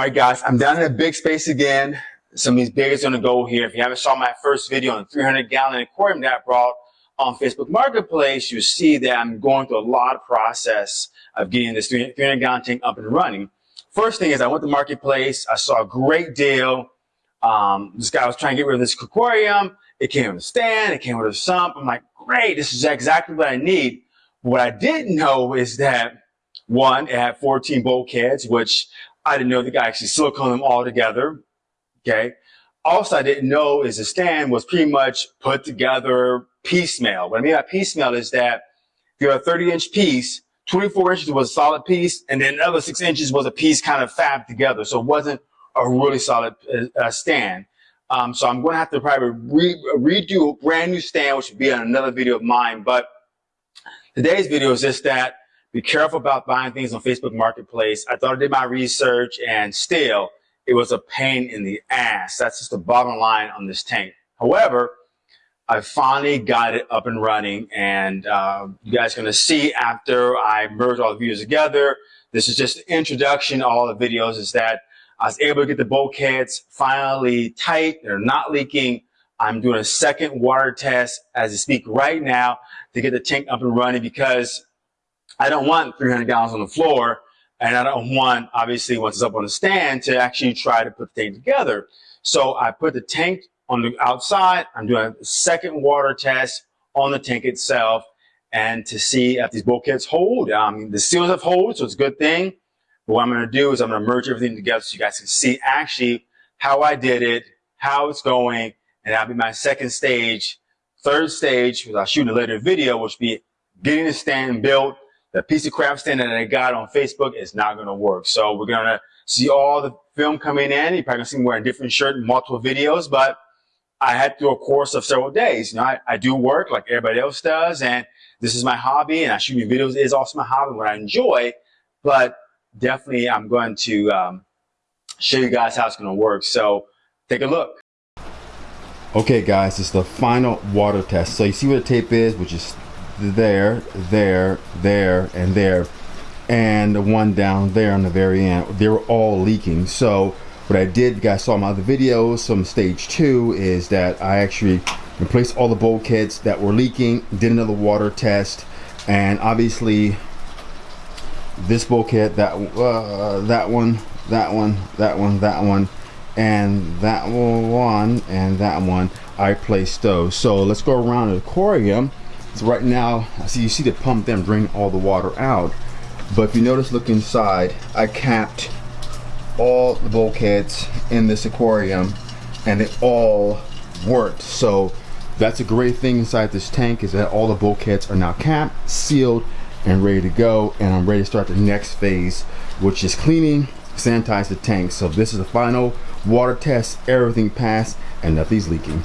All right, guys, I'm down in a big space again. Some of these biggest gonna go here. If you haven't saw my first video on the 300 gallon aquarium that I brought on Facebook Marketplace, you see that I'm going through a lot of process of getting this 300 gallon tank up and running. First thing is I went to Marketplace. I saw a great deal. Um, this guy was trying to get rid of this aquarium. It came with a stand. It came with a sump. I'm like, great. This is exactly what I need. What I didn't know is that one, it had 14 bulkheads, which I didn't know the guy actually silicone them all together. Okay. Also, I didn't know is the stand was pretty much put together piecemeal. What I mean by piecemeal is that you have a 30 inch piece, 24 inches was a solid piece, and then another six inches was a piece kind of fabbed together. So it wasn't a really solid uh, uh stand. Um, so I'm going to have to probably re redo a brand new stand, which would be on another video of mine. But today's video is just that be careful about buying things on Facebook Marketplace. I thought I did my research and still it was a pain in the ass. That's just the bottom line on this tank. However, I finally got it up and running and uh, you guys are to see after I merge all the videos together. This is just an introduction all the videos is that I was able to get the bulkheads finally tight. They're not leaking. I'm doing a second water test as I speak right now to get the tank up and running because I don't want 300 gallons on the floor and I don't want, obviously, once it's up on the stand to actually try to put the tank together. So I put the tank on the outside. I'm doing a second water test on the tank itself and to see if these bulkheads hold. Um, the seals have hold, so it's a good thing. But what I'm going to do is I'm going to merge everything together so you guys can see actually how I did it, how it's going, and that'll be my second stage. Third stage, because I'll shoot a later video, which will be getting the stand built. The piece of crap stand that I got on Facebook is not going to work. So we're going to see all the film coming in. You're probably going to see me wearing a different shirt in multiple videos, but I had do a course of several days. You know, I, I do work like everybody else does, and this is my hobby, and I shooting videos is also my hobby, what I enjoy, but definitely I'm going to um, show you guys how it's going to work. So take a look. Okay guys, it's the final water test. So you see where the tape is, which is there, there, there, and there, and the one down there on the very end. They were all leaking. So what I did, you guys saw my other videos, some stage two, is that I actually replaced all the bulkheads that were leaking, did another water test, and obviously this bulkhead, that uh, that one, that one, that one, that one, and that one, and that one. I placed those. So let's go around the aquarium. So right now, I see you see the pump them drain all the water out. But if you notice, look inside, I capped all the bulkheads in this aquarium and they all worked. So that's a great thing inside this tank is that all the bulkheads are now capped, sealed, and ready to go. And I'm ready to start the next phase, which is cleaning, sanitize the tank. So this is the final water test, everything passed and nothing's leaking.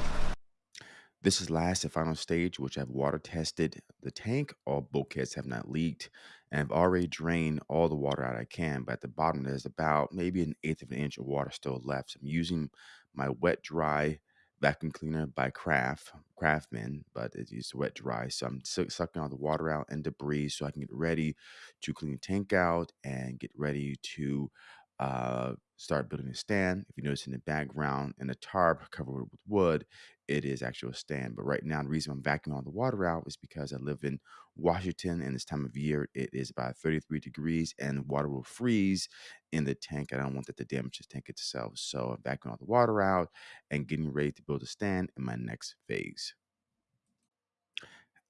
This is last and final stage, which I've water tested the tank. All bulkheads have not leaked, and I've already drained all the water out I can. But at the bottom, there's about maybe an eighth of an inch of water still left. So I'm using my wet dry vacuum cleaner by Craft Craftsman, but it's used wet dry. So I'm sucking all the water out and debris so I can get ready to clean the tank out and get ready to uh, start building a stand. If you notice in the background and the tarp covered with wood, it is actually a stand. But right now, the reason I'm vacuuming all the water out is because I live in Washington and this time of year it is about 33 degrees and water will freeze in the tank. I don't want that to damage the tank itself. So I'm vacuuming all the water out and getting ready to build a stand in my next phase.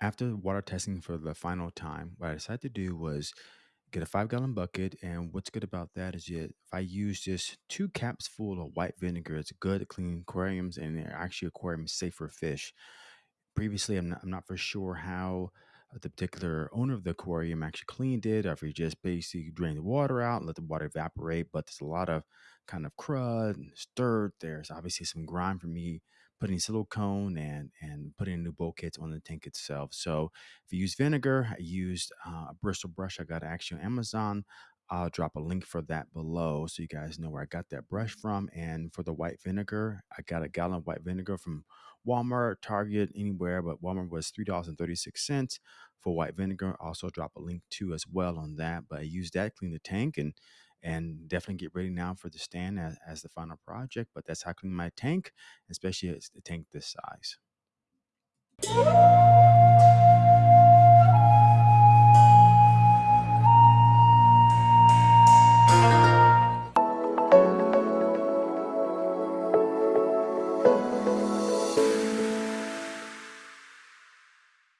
After water testing for the final time, what I decided to do was get a five gallon bucket. And what's good about that is that if I use just two caps full of white vinegar, it's good to clean aquariums and they're actually aquarium safe for fish. Previously, I'm not, I'm not for sure how uh, the particular owner of the aquarium actually cleaned it, or if just basically drained the water out and let the water evaporate. But there's a lot of kind of crud and dirt. There's obviously some grime for me putting silicone and and putting new bulkheads on the tank itself. So if you use vinegar, I used uh, a bristle brush I got actually on Amazon. I'll drop a link for that below so you guys know where I got that brush from. And for the white vinegar, I got a gallon of white vinegar from Walmart, Target, anywhere, but Walmart was $3.36 for white vinegar. Also drop a link too as well on that. But I used that, clean the tank and and definitely get ready now for the stand as, as the final project. But that's how I clean my tank, especially a tank this size.